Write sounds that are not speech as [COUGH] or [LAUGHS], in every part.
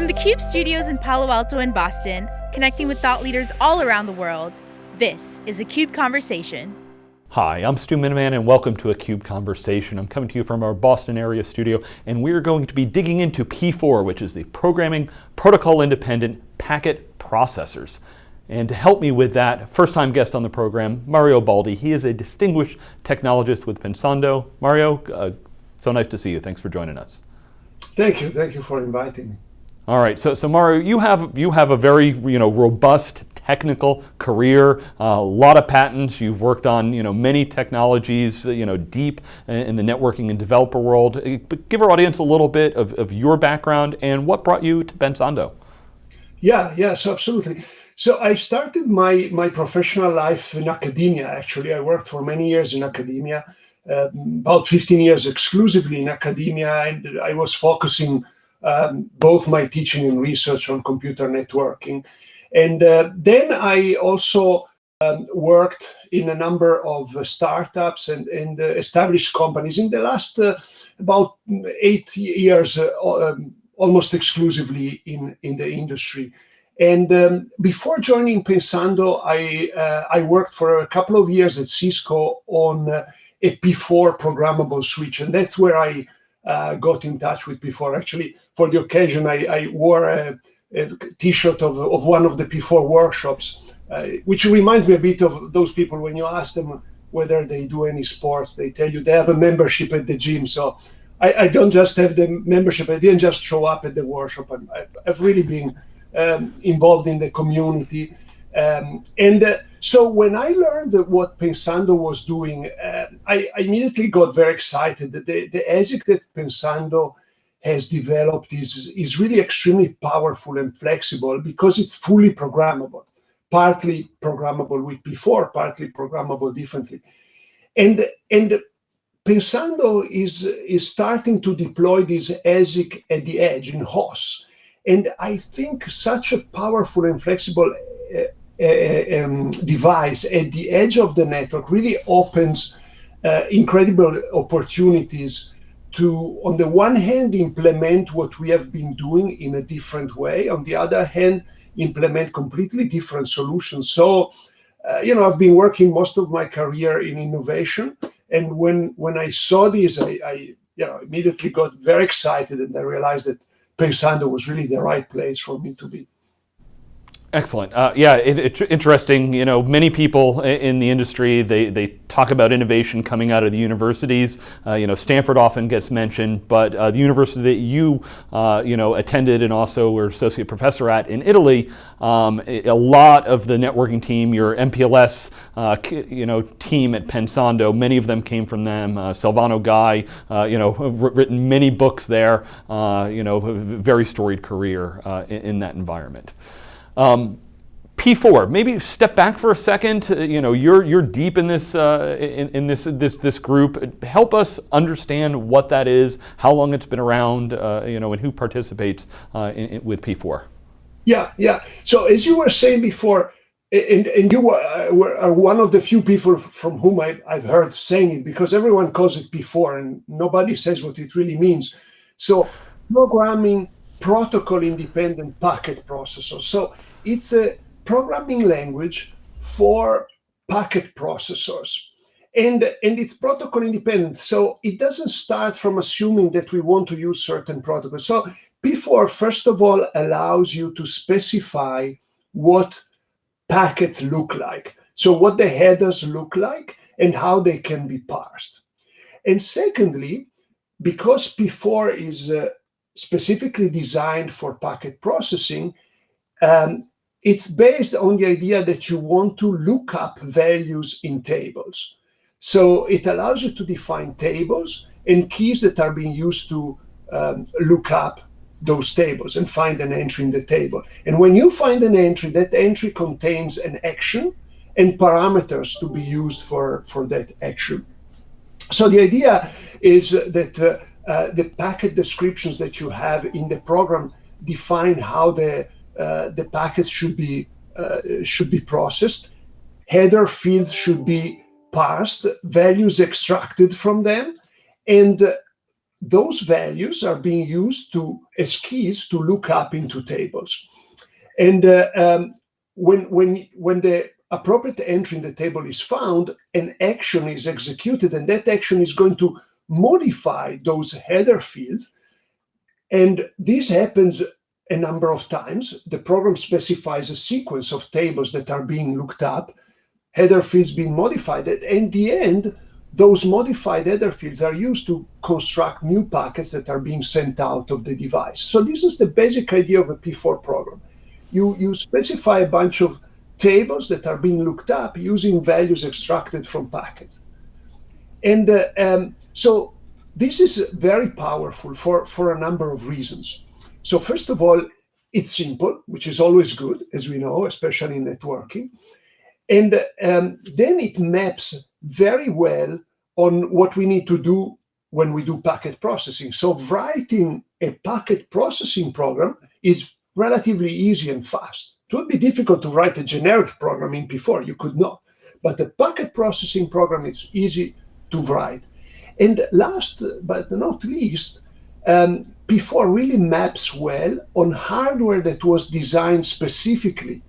From the CUBE studios in Palo Alto and Boston, connecting with thought leaders all around the world, this is a CUBE Conversation. Hi, I'm Stu Miniman and welcome to a CUBE Conversation. I'm coming to you from our Boston area studio and we're going to be digging into P4, which is the Programming Protocol Independent Packet Processors. And to help me with that, first time guest on the program, Mario Baldi. He is a distinguished technologist with Pensando. Mario, uh, so nice to see you. Thanks for joining us. Thank you. Thank you for inviting me. All right, so, so Mario, you have, you have a very you know, robust technical career, uh, a lot of patents, you've worked on you know, many technologies you know, deep in the networking and developer world. Uh, but give our audience a little bit of, of your background and what brought you to Pensando. Yeah, yes, absolutely. So I started my, my professional life in academia, actually. I worked for many years in academia, uh, about 15 years exclusively in academia, and I was focusing um, both my teaching and research on computer networking. And uh, then I also um, worked in a number of uh, startups and, and uh, established companies in the last uh, about eight years, uh, um, almost exclusively in, in the industry. And um, before joining Pensando, I, uh, I worked for a couple of years at Cisco on a P4 programmable switch. And that's where I uh, got in touch with P4. Actually, for the occasion, I, I wore a a t-shirt of, of one of the P4 workshops, uh, which reminds me a bit of those people when you ask them whether they do any sports, they tell you they have a membership at the gym. So I, I don't just have the membership, I didn't just show up at the workshop. i have really been um, involved in the community. Um, and uh, so when I learned what Pensando was doing, uh, I, I, immediately got very excited. The, the ASIC that Pensando has developed is, is really extremely powerful and flexible because it's fully programmable, partly programmable with P4, partly programmable differently. And, and Pensando is, is starting to deploy this ASIC at the edge in HOS. And I think such a powerful and flexible uh, uh, um, device at the edge of the network really opens uh, incredible opportunities to, on the one hand, implement what we have been doing in a different way. On the other hand, implement completely different solutions. So, uh, you know, I've been working most of my career in innovation. And when, when I saw this, I, I you know, immediately got very excited and I realized that Pensando was really the right place for me to be. Excellent. Uh, yeah, it, it's interesting. You know, many people in the industry they, they talk about innovation coming out of the universities. Uh, you know, Stanford often gets mentioned, but uh, the university that you uh, you know attended and also were associate professor at in Italy, um, a lot of the networking team, your MPLS uh, you know team at Pensando, many of them came from them. Uh, Silvano Gai, you know, written many books there. you know, very storied career in, in that environment. Um, P4, maybe step back for a second. Uh, you know, you're you're deep in this uh, in, in, this this this group. Help us understand what that is, how long it's been around, uh, you know, and who participates uh, in, in, with P4. Yeah, yeah. So as you were saying before, and, and you were, uh, were one of the few people from whom I, I've heard saying it because everyone calls it P4 and nobody says what it really means. So programming protocol independent packet processor. So it's a programming language for packet processors. And, and it's protocol independent. So it doesn't start from assuming that we want to use certain protocols. So P4, first of all, allows you to specify what packets look like. So what the headers look like and how they can be parsed. And secondly, because P4 is uh, specifically designed for packet processing, um, it's based on the idea that you want to look up values in tables. So it allows you to define tables and keys that are being used to um, look up those tables and find an entry in the table. And when you find an entry, that entry contains an action and parameters to be used for, for that action. So the idea is that uh, uh, the packet descriptions that you have in the program define how the the packets should be uh, should be processed. Header fields should be parsed, values extracted from them, and those values are being used to as keys to look up into tables. And uh, um, when, when, when the appropriate entry in the table is found, an action is executed, and that action is going to modify those header fields. And this happens a number of times. The program specifies a sequence of tables that are being looked up, header fields being modified. And in the end, those modified header fields are used to construct new packets that are being sent out of the device. So this is the basic idea of a P4 program. You, you specify a bunch of tables that are being looked up using values extracted from packets. And uh, um, so this is very powerful for, for a number of reasons. So first of all, it's simple, which is always good, as we know, especially in networking. And um, then it maps very well on what we need to do when we do packet processing. So writing a packet processing program is relatively easy and fast. It would be difficult to write a generic program in P4, you could not. But the packet processing program is easy to write. And last but not least, um, P4 really maps well on hardware that was designed specifically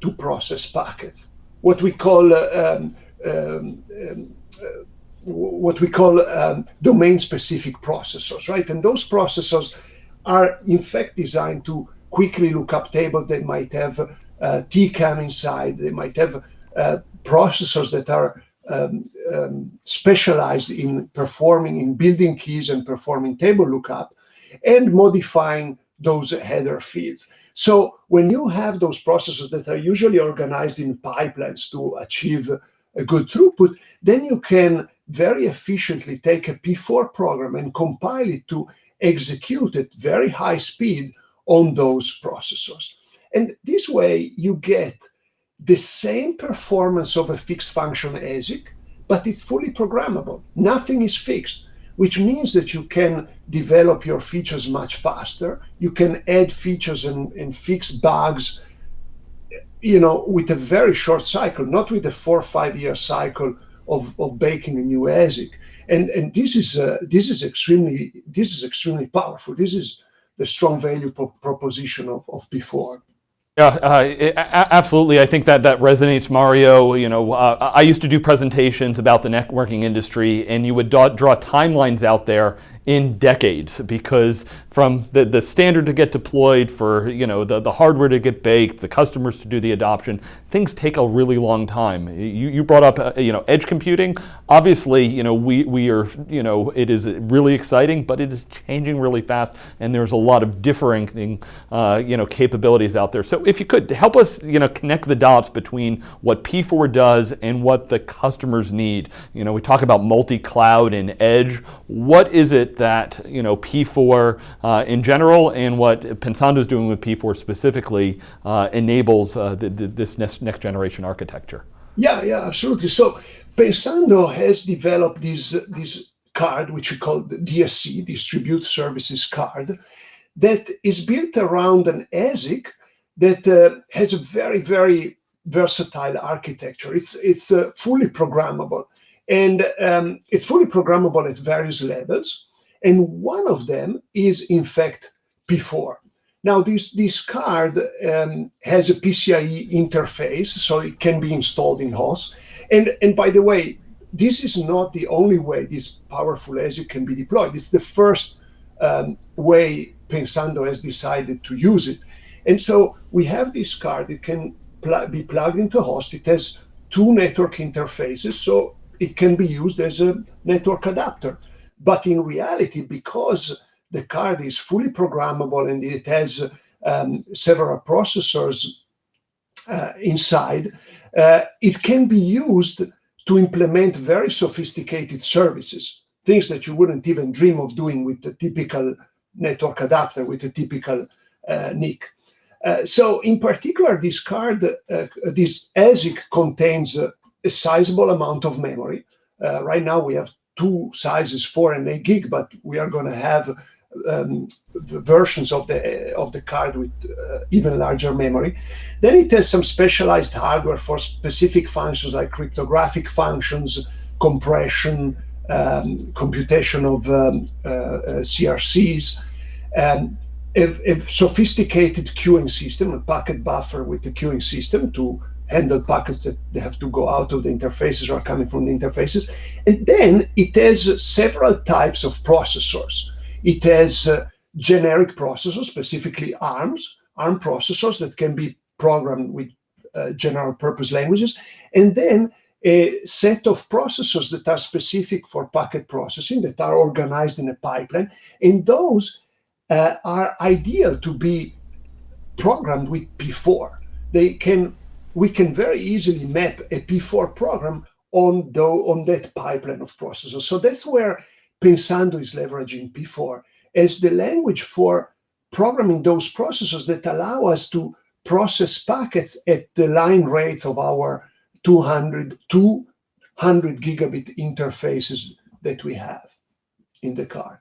to process packets. What we call uh, um, um, um uh, what we call um, domain-specific processors, right? And those processors are in fact designed to quickly look up tables. They might have uh, TCAM inside. They might have uh, processors that are um, um, specialized in performing, in building keys and performing table lookup and modifying those header fields. So when you have those processes that are usually organized in pipelines to achieve a good throughput, then you can very efficiently take a P4 program and compile it to execute at very high speed on those processors. And this way you get the same performance of a fixed function ASIC, but it's fully programmable. Nothing is fixed, which means that you can develop your features much faster. You can add features and, and fix bugs, you know, with a very short cycle, not with a four or five year cycle of, of baking a new ASIC. And, and this is uh, this is extremely this is extremely powerful. This is the strong value pro proposition of, of P4. Yeah, uh, it, absolutely. I think that that resonates, Mario. You know, uh, I used to do presentations about the networking industry, and you would draw, draw timelines out there in decades because from the, the standard to get deployed for you know the, the hardware to get baked, the customers to do the adoption, things take a really long time. You, you brought up uh, you know edge computing. Obviously, you know we, we are you know it is really exciting, but it is changing really fast, and there's a lot of differing uh, you know capabilities out there. So if you could help us you know connect the dots between what P4 does and what the customers need. You know we talk about multi-cloud and edge. What is it that you know P4 uh, in general and what Pensando is doing with P4 specifically uh, enables uh, the, the, this next, next generation architecture. Yeah, yeah, absolutely. So Pensando has developed this this card, which we call the DSC, Distributed Services Card, that is built around an ASIC that uh, has a very, very versatile architecture. It's it's uh, fully programmable, and um, it's fully programmable at various levels. And one of them is, in fact, P4. Now, this, this card um, has a PCIe interface, so it can be installed in host. And, and by the way, this is not the only way this powerful ASIC can be deployed. It's the first um, way Pensando has decided to use it. And so we have this card, it can pl be plugged into host. It has two network interfaces, so it can be used as a network adapter. But in reality, because the card is fully programmable and it has um, several processors uh, inside, uh, it can be used to implement very sophisticated services, things that you wouldn't even dream of doing with the typical network adapter, with a typical uh, NIC. Uh, so in particular, this card, uh, this ASIC contains a, sizable amount of memory. Uh, right now we have two sizes, four and eight gig, but we are going to have um, versions of the of the card with uh, even larger memory. Then it has some specialized hardware for specific functions like cryptographic functions, compression, um, computation of um, uh, uh, CRCs, um, a, a, sophisticated queuing system, a packet buffer with the queuing system to handle packets that they have to go out of the interfaces or coming from the interfaces. And then it has several types of processors. It has uh, generic processors, specifically ARMs, ARM processors that can be programmed with uh, general purpose languages, and then a set of processors that are specific for packet processing that are organized in a pipeline. And those uh, are ideal to be programmed with P4. They can, we can very easily map a P4 program on, on that pipeline of processors. So that's where Pensando is leveraging P4 as the language for programming those processors that allow us to process packets at the line rates of our 200, 200 gigabit interfaces that we have in the card.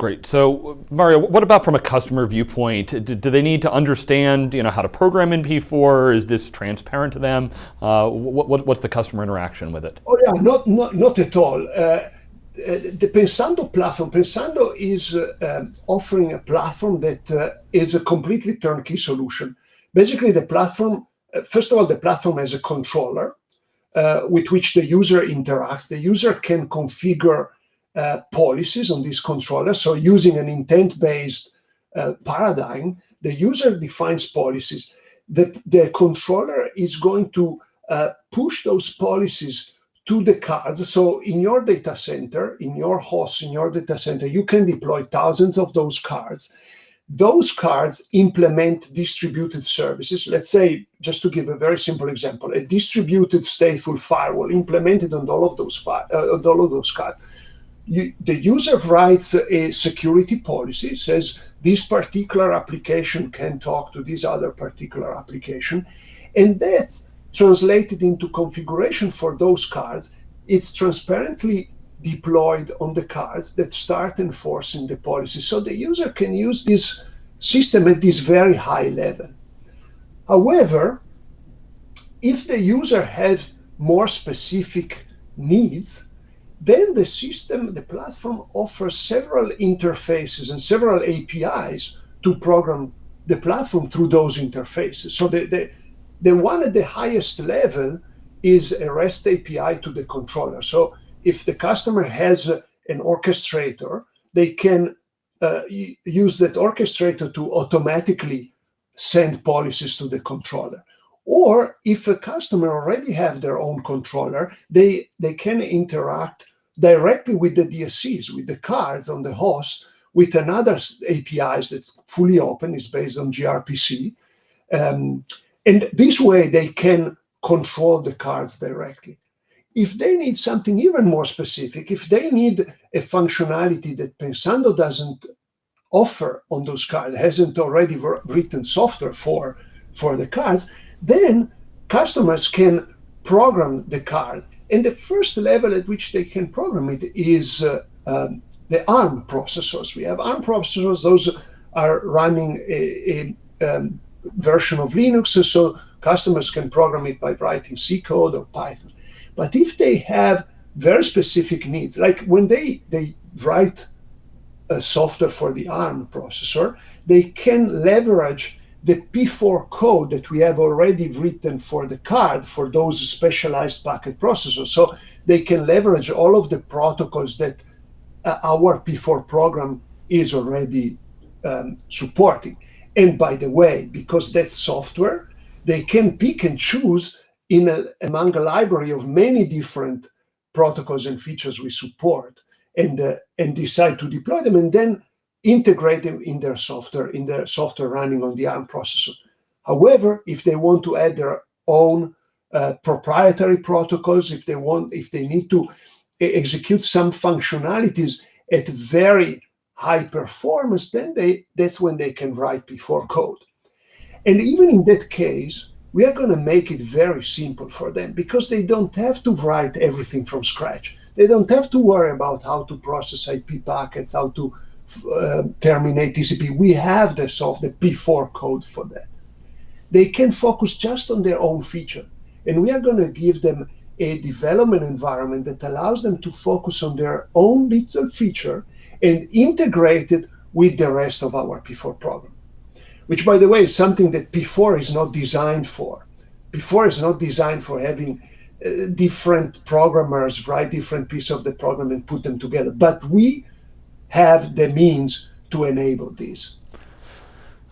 Great. So, Mario, what about from a customer viewpoint? Do, do, they need to understand, you know, how to program in P4? Is this transparent to them? Uh, what, what's the customer interaction with it? Oh yeah, not not not at all. Uh, the Pensando platform, Pensando is uh, offering a platform that uh, is a completely turnkey solution. Basically, the platform, uh, first of all, the platform has a controller uh, with which the user interacts. The user can configure uh, policies on this controller. So using an intent-based paradigm, the user defines policies. The, the controller is going to push those policies to the cards. So in your data center, in your host, in your data center, you can deploy thousands of those cards. Those cards implement distributed services. Let's say, just to give a very simple example, a distributed stateful firewall implemented on all of those, uh, all of those cards. You, the user writes a security policy, says this particular application can talk to this other particular application, and that's translated into configuration for those cards, it's transparently deployed on the cards that start enforcing the policy. So the user can use this system at this very high level. However, if the user has more specific needs, then the system, the platform offers several interfaces and several APIs to program the platform through those interfaces. So the, the, the one at the highest level is a REST API to the controller. So if the customer has an orchestrator, they can uh, use that orchestrator to automatically send policies to the controller. Or if a customer already have their own controller, they, they can interact directly with the DSCs, with the cards on the host, with another APIs that's fully open, is based on gRPC. Um, and this way they can control the cards directly. If they need something even more specific, if they need a functionality that Pensando doesn't offer on those cards, hasn't already written software for, for the cards, then customers can program the card. And the first level at which they can program it is uh, um, the ARM processors. We have ARM processors, those are running a, a um, version of Linux, so customers can program it by writing C code or Python. But if they have very specific needs, like when they, they write a software for the ARM processor, they can leverage the P4 code that we have already written for the card for those specialized packet processors. So they can leverage all of the protocols that uh, our P4 program is already um, supporting. And by the way, because that's software, they can pick and choose in a, among a library of many different protocols and features we support and, uh, and decide to deploy them and then integrate them in their software, in their software running on the ARM processor. However, if they want to add their own uh, proprietary protocols, if they want, if they need to execute some functionalities at very high performance, then they that's when they can write P4 code. And even in that case, we are going to make it very simple for them because they don't have to write everything from scratch. They don't have to worry about how to process IP packets, how to uh, terminate TCP. We have the soft, the P4 code for that. They can focus just on their own feature. And we are going to give them a development environment that allows them to focus on their own little feature and integrate it with the rest of our P4 program. Which, by the way, is something that P4 is not designed for. P4 is not designed for having uh, different programmers write different pieces of the program and put them together. But we have the means to enable this.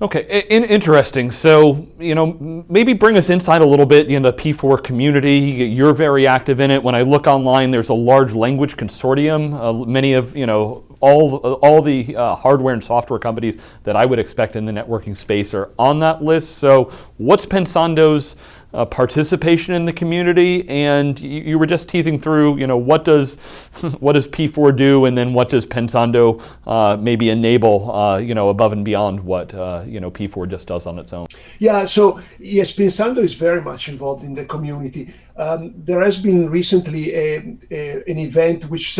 Okay, in, interesting. So, you know, maybe bring us inside a little bit in the P4 community. You're very active in it. When I look online, there's a large language consortium. Uh, many of, you know, all, all the uh, hardware and software companies that I would expect in the networking space are on that list. So what's Pensando's uh, participation in the community? And you, you, were just teasing through, you know, what does, [LAUGHS] what does P4 do and then what does Pensando uh, maybe enable, uh, you know, above and beyond what, uh, you know, P4 just does on its own? Yeah, so yes, Pensando is very much involved in the community. Um, there has been recently a, a, an event, which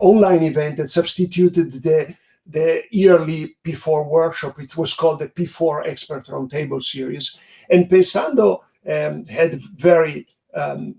online event that substituted the the yearly P4 workshop. It was called the P4 Expert Roundtable Series. And Pensando um, had very um,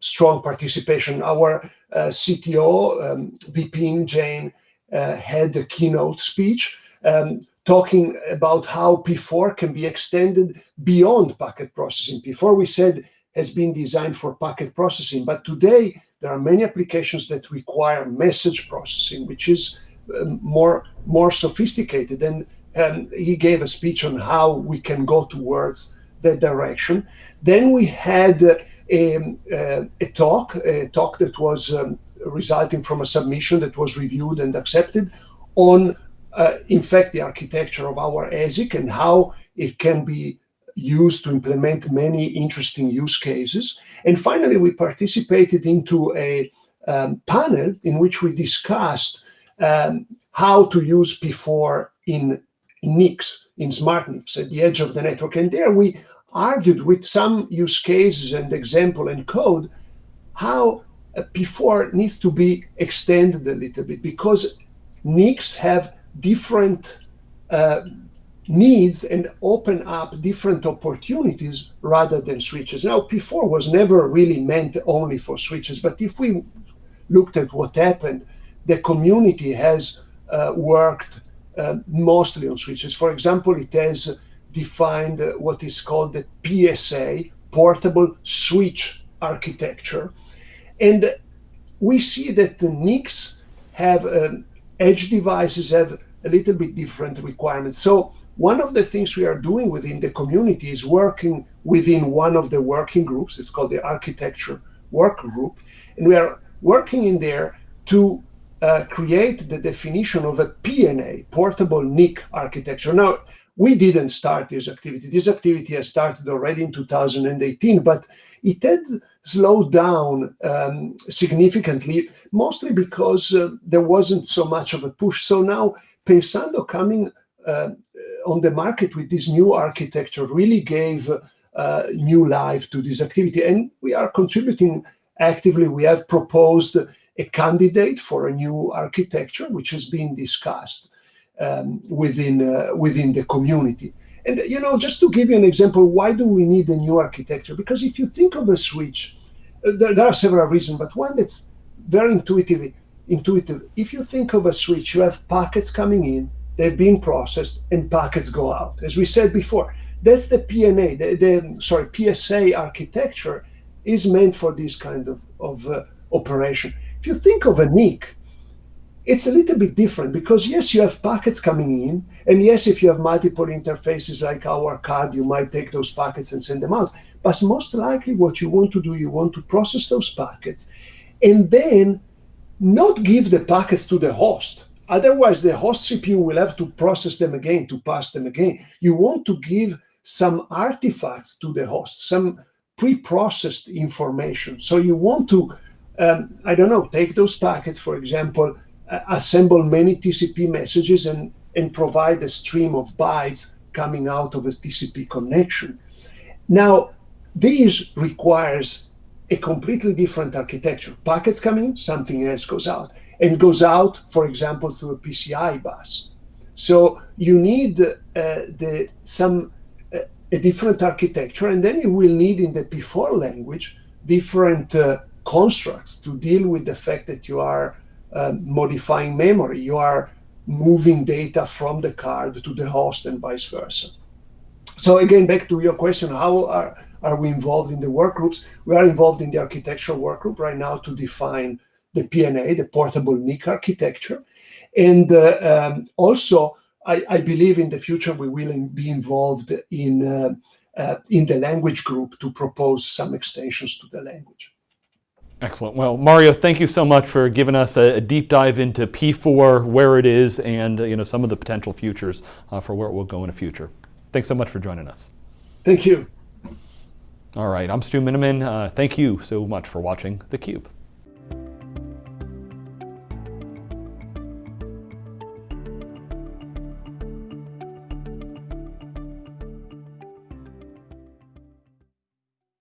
strong participation. Our uh, CTO, um, Vipin Jain, uh, had a keynote speech um, talking about how P4 can be extended beyond packet processing. P4, we said, has been designed for packet processing, but today there are many applications that require message processing, which is um, more more sophisticated. And, and he gave a speech on how we can go towards that direction. Then we had a, uh, a talk, a talk that was um, resulting from a submission that was reviewed and accepted on, uh, in fact, the architecture of our ASIC and how it can be used to implement many interesting use cases. And finally, we participated into a um, panel in which we discussed um, how to use P4 in NICs, in smart NICs at the edge of the network. And there we argued with some use cases and example and code how P4 needs to be extended a little bit because NICs have different uh, needs and open up different opportunities rather than switches. Now, P4 was never really meant only for switches, but if we looked at what happened, the community has uh, worked uh, mostly on switches. For example, it has defined what is called the PSA, Portable Switch Architecture. And we see that the NICs have, um, edge devices have a little bit different requirements. So one of the things we are doing within the community is working within one of the working groups. It's called the Architecture Work Group. And we are working in there to uh, create the definition of a PNA, Portable NIC Architecture. Now, we didn't start this activity. This activity has started already in 2018, but it had slowed down um, significantly, mostly because uh, there wasn't so much of a push. So now Pensando coming uh, on the market with this new architecture really gave uh, new life to this activity. And we are contributing actively. We have proposed a candidate for a new architecture, which has been discussed um, within uh, within the community. And you know, just to give you an example, why do we need a new architecture? Because if you think of a switch, uh, there, there, are several reasons, but one that's very intuitive. Intuitive. If you think of a switch, you have packets coming in, they're being processed, and packets go out. As we said before, that's the PNA. The, the sorry PSA architecture is meant for this kind of of uh, operation. If you think of a NIC, it's a little bit different because yes, you have packets coming in, and yes, if you have multiple interfaces like our card, you might take those packets and send them out. But most likely what you want to do, you want to process those packets and then not give the packets to the host. Otherwise, the host CPU will have to process them again, to pass them again. You want to give some artifacts to the host, some pre-processed information. So you want to, um, I don't know, take those packets, for example, assemble many TCP messages and, and provide a stream of bytes coming out of a TCP connection. Now, this requires a completely different architecture. Packets coming in, something else goes out, and goes out, for example, through a PCI bus. So you need uh, the some uh, a different architecture, and then you will need in the P4 language different uh, constructs to deal with the fact that you are uh, modifying memory. You are moving data from the card to the host and vice versa. So again, back to your question, how are, are we involved in the workgroups? We are involved in the architectural work group right now to define the PNA, the portable NIC architecture. And uh, um, also, I, I, believe in the future we will be involved in, uh, uh, in the language group to propose some extensions to the language. Excellent. Well, Mario, thank you so much for giving us a, a deep dive into P4, where it is, and you know some of the potential futures uh, for where it will go in the future. Thanks so much for joining us. Thank you. All right, I'm Stu Miniman. Uh, thank you so much for watching theCUBE.